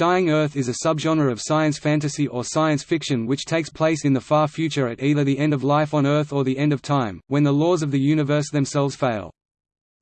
Dying Earth is a subgenre of science fantasy or science fiction which takes place in the far future at either the end of life on Earth or the end of time, when the laws of the universe themselves fail.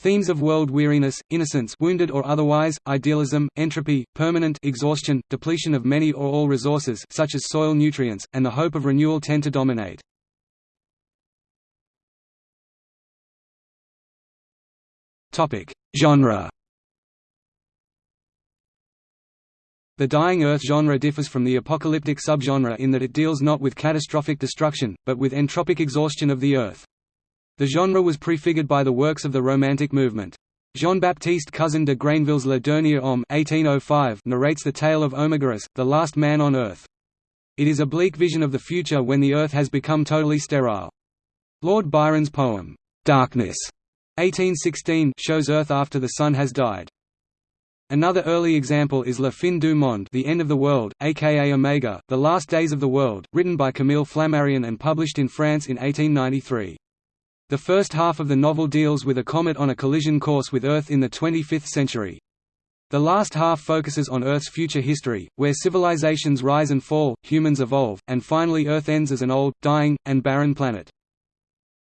Themes of world weariness, innocence wounded or otherwise, idealism, entropy, permanent exhaustion, depletion of many or all resources such as soil nutrients, and the hope of renewal tend to dominate. Genre The Dying Earth genre differs from the apocalyptic subgenre in that it deals not with catastrophic destruction, but with entropic exhaustion of the Earth. The genre was prefigured by the works of the Romantic movement. Jean-Baptiste Cousin de Grainville's Le Dernier Homme 1805 narrates the tale of Omegarus, the last man on Earth. It is a bleak vision of the future when the Earth has become totally sterile. Lord Byron's poem, "'Darkness' 1816 shows Earth after the Sun has died. Another early example is La fin du monde The End of the World, aka Omega, The Last Days of the World, written by Camille Flammarion and published in France in 1893. The first half of the novel deals with a comet on a collision course with Earth in the 25th century. The last half focuses on Earth's future history, where civilizations rise and fall, humans evolve, and finally Earth ends as an old, dying, and barren planet.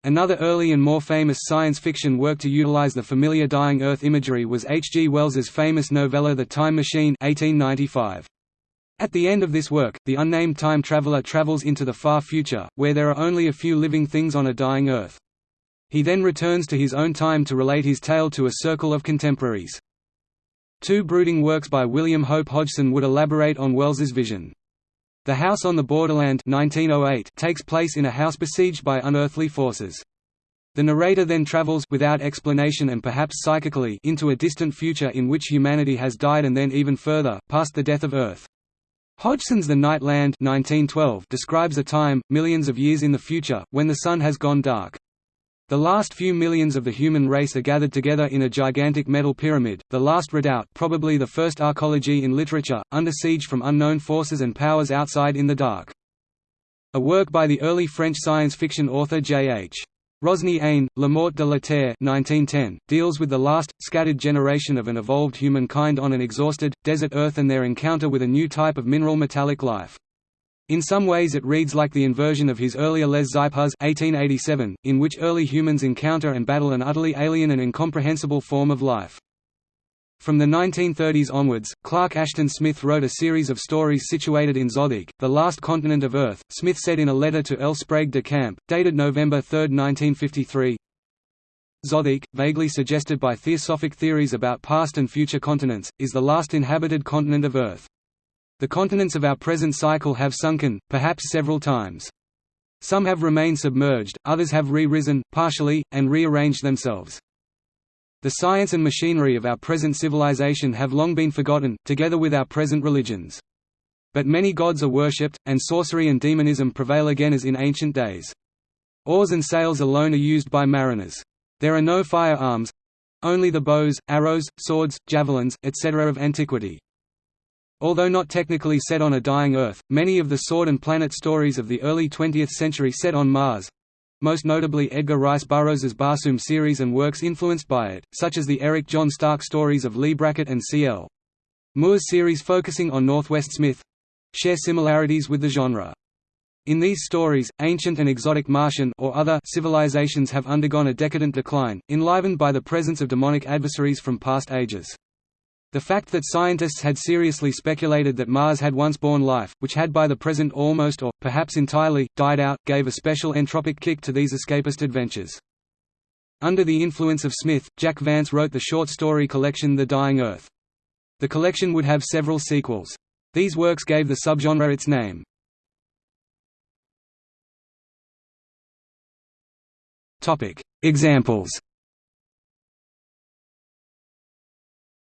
Another early and more famous science fiction work to utilize the familiar dying Earth imagery was H. G. Wells's famous novella The Time Machine 1895. At the end of this work, the unnamed time traveler travels into the far future, where there are only a few living things on a dying Earth. He then returns to his own time to relate his tale to a circle of contemporaries. Two brooding works by William Hope Hodgson would elaborate on Wells's vision. The House on the Borderland 1908 takes place in a house besieged by unearthly forces. The narrator then travels without explanation and perhaps psychically into a distant future in which humanity has died and then even further, past the death of Earth. Hodgson's The Night Land 1912 describes a time, millions of years in the future, when the sun has gone dark. The last few millions of the human race are gathered together in a gigantic metal pyramid, the last redoubt probably the first arcology in literature, under siege from unknown forces and powers outside in the dark. A work by the early French science fiction author J.H. Rosny Ain, La Mort de la Terre 1910, deals with the last, scattered generation of an evolved humankind on an exhausted, desert Earth and their encounter with a new type of mineral metallic life. In some ways it reads like the inversion of his earlier Les Xipéhuz 1887, in which early humans encounter and battle an utterly alien and incomprehensible form of life. From the 1930s onwards, Clark Ashton Smith wrote a series of stories situated in Zothique, the last continent of Earth, Smith said in a letter to L. Sprague de Camp, dated November 3, 1953, Zothique, vaguely suggested by theosophic theories about past and future continents, is the last inhabited continent of Earth. The continents of our present cycle have sunken, perhaps several times. Some have remained submerged, others have re-risen, partially, and rearranged themselves. The science and machinery of our present civilization have long been forgotten, together with our present religions. But many gods are worshipped, and sorcery and demonism prevail again as in ancient days. Oars and sails alone are used by mariners. There are no firearms—only the bows, arrows, swords, javelins, etc. of antiquity. Although not technically set on a dying Earth, many of the Sword and Planet stories of the early 20th century set on Mars—most notably Edgar Rice Burroughs's Barsoom series and works influenced by it, such as the Eric John Stark stories of Leigh Brackett and C.L. Moore's series focusing on Northwest Smith—share similarities with the genre. In these stories, ancient and exotic Martian or other civilizations have undergone a decadent decline, enlivened by the presence of demonic adversaries from past ages. The fact that scientists had seriously speculated that Mars had once borne life, which had by the present almost or, perhaps entirely, died out, gave a special entropic kick to these escapist adventures. Under the influence of Smith, Jack Vance wrote the short story collection The Dying Earth. The collection would have several sequels. These works gave the subgenre its name. Examples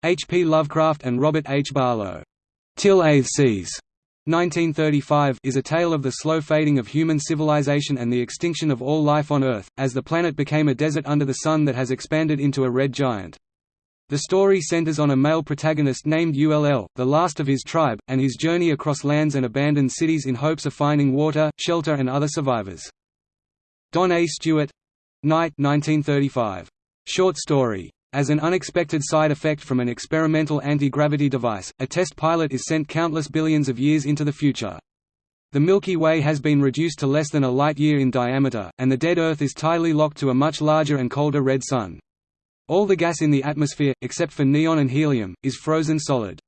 H. P. Lovecraft and Robert H. Barlow. Till Eighth Seas 1935 is a tale of the slow fading of human civilization and the extinction of all life on Earth, as the planet became a desert under the sun that has expanded into a red giant. The story centers on a male protagonist named Ull, the last of his tribe, and his journey across lands and abandoned cities in hopes of finding water, shelter and other survivors. Don A. Stuart Night 1935. Short story As an unexpected side effect from an experimental anti-gravity device, a test pilot is sent countless billions of years into the future. The Milky Way has been reduced to less than a light-year in diameter, and the dead Earth is tidally locked to a much larger and colder red Sun. All the gas in the atmosphere, except for neon and helium, is frozen solid.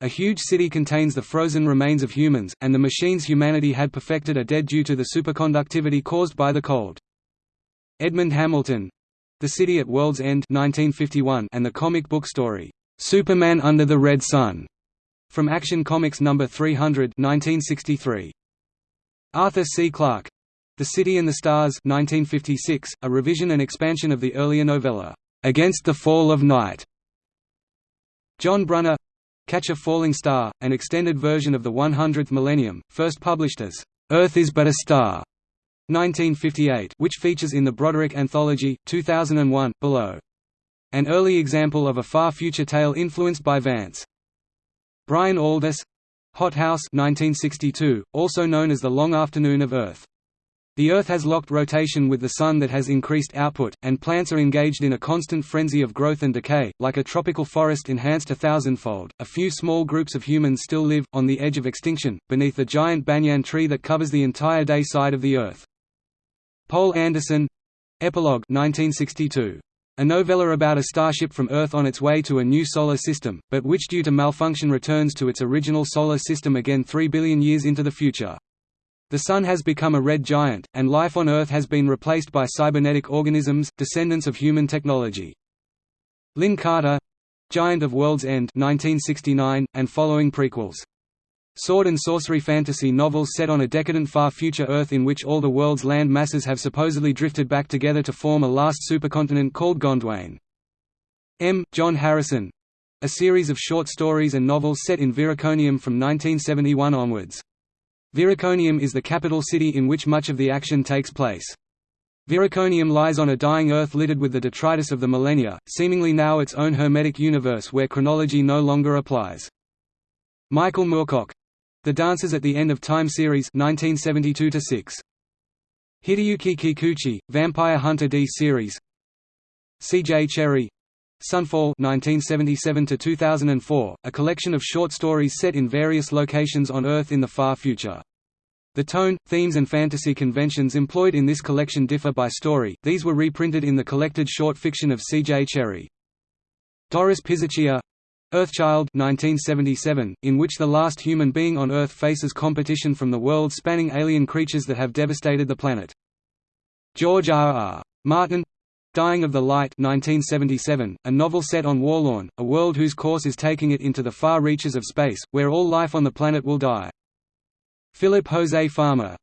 A huge city contains the frozen remains of humans, and the machines humanity had perfected are dead due to the superconductivity caused by the cold. Edmund Hamilton, the City at World's End 1951 and the comic book story, "'Superman Under the Red Sun' from Action Comics No. 300 1963. Arthur C. Clarke. The City and the Stars 1956, a revision and expansion of the earlier novella, "'Against the Fall of Night". John Brunner Catch a Falling Star, an extended version of the 100th Millennium, first published as, "'Earth is but a Star' 1958 which features in the Broderick Anthology, 2001, below. An early example of a far future tale influenced by Vance. Brian Aldiss Hot House 1962, also known as The Long Afternoon of Earth. The Earth has locked rotation with the Sun that has increased output, and plants are engaged in a constant frenzy of growth and decay, like a tropical forest enhanced a thousandfold. A few small groups of humans still live, on the edge of extinction, beneath the giant banyan tree that covers the entire day side of the Earth. Poul Anderson Epilogue 1962. A novella about a starship from Earth on its way to a new solar system, but which due to malfunction returns to its original solar system again 3 billion years into the future. The Sun has become a red giant, and life on Earth has been replaced by cybernetic organisms, descendants of human technology. Lin Carter Giant of World's End 1969, and following prequels Sword and sorcery fantasy novels set on a decadent far future Earth in which all the world's land masses have supposedly drifted back together to form a last supercontinent called Gondwana. M. John Harrison a series of short stories and novels set in Viriconium from 1971 onwards. Viriconium is the capital city in which much of the action takes place. Viriconium lies on a dying Earth littered with the detritus of the millennia, seemingly now its own hermetic universe where chronology no longer applies. Michael Moorcock the Dancers at the End of Time series 1972 -6. Hideyuki Kikuchi, Vampire Hunter D series C.J. Cherryh Sunfall 1977–2004, a collection of short stories set in various locations on Earth in the far future. The tone, themes and fantasy conventions employed in this collection differ by story, these were reprinted in the collected short fiction of C.J. Cherryh. Doris Piserchia Earthchild 1977, in which the last human being on Earth faces competition from the world-spanning alien creatures that have devastated the planet. George R. R. Martin Dying of the Light 1977, a novel set on Worlorn, a world whose course is taking it into the far reaches of space, where all life on the planet will die. Philip José Farmer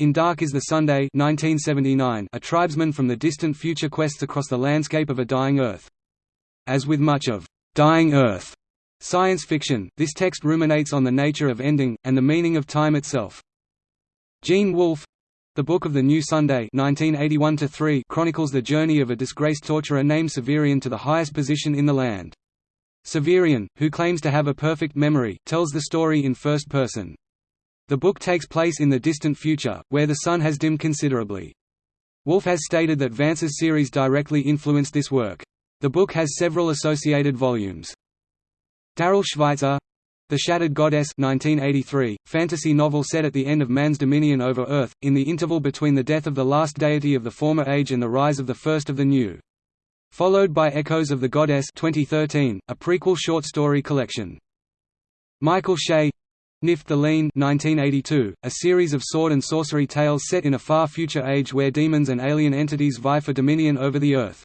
in Dark is the Sunday 1979, a tribesman from the distant future quests across the landscape of a dying Earth. As with much of Dying Earth science fiction, this text ruminates on the nature of ending, and the meaning of time itself. Gene Wolfe The Book of the New Sunday 1981 chronicles the journey of a disgraced torturer named Severian to the highest position in the land. Severian, who claims to have a perfect memory, tells the story in first person. The book takes place in the distant future, where the sun has dimmed considerably. Wolfe has stated that Vance's series directly influenced this work. The book has several associated volumes. Darrell Schweitzer The Shattered Goddess 1983, fantasy novel set at the end of man's dominion over Earth, in the interval between the death of the last deity of the former age and the rise of the first of the new. Followed by Echoes of the Goddess 2013, a prequel short story collection. Michael Shea Nift the Lean 1982, a series of sword and sorcery tales set in a far future age where demons and alien entities vie for dominion over the Earth.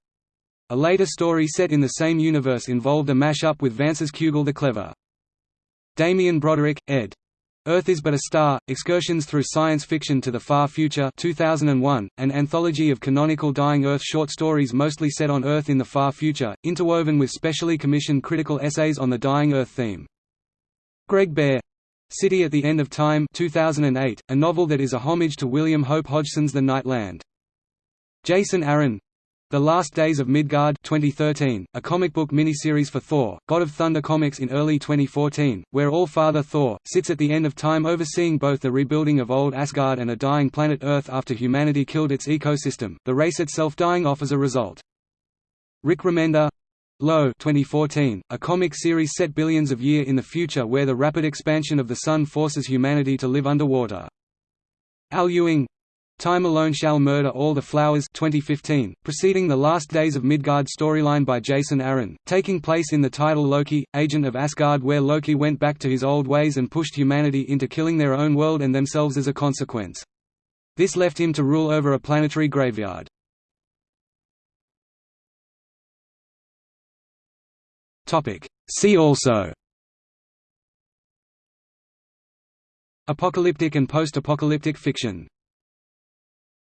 A later story set in the same universe involved a mash-up with Vance's Cugel the Clever. Damian Broderick, ed. Earth is but a Star, Excursions Through Science Fiction to the Far Future 2001, an anthology of canonical Dying Earth short stories mostly set on Earth in the far future, interwoven with specially commissioned critical essays on the Dying Earth theme. Greg Bear. City at the End of Time 2008, a novel that is a homage to William Hope Hodgson's The Night Land. Jason Aaron the Last Days of Midgard 2013, a comic book miniseries for Thor, God of Thunder comics in early 2014, where All-Father Thor, sits at the end of time overseeing both the rebuilding of old Asgard and a dying planet Earth after humanity killed its ecosystem, the race itself dying off as a result. Rick Remender Low 2014, a comic series set billions of year in the future where the rapid expansion of the Sun forces humanity to live underwater. Al Ewing Time Alone Shall Murder All the Flowers 2015, preceding the Last Days of Midgard storyline by Jason Aaron, taking place in the title Loki, Agent of Asgard where Loki went back to his old ways and pushed humanity into killing their own world and themselves as a consequence. This left him to rule over a planetary graveyard. See also Apocalyptic and post-apocalyptic fiction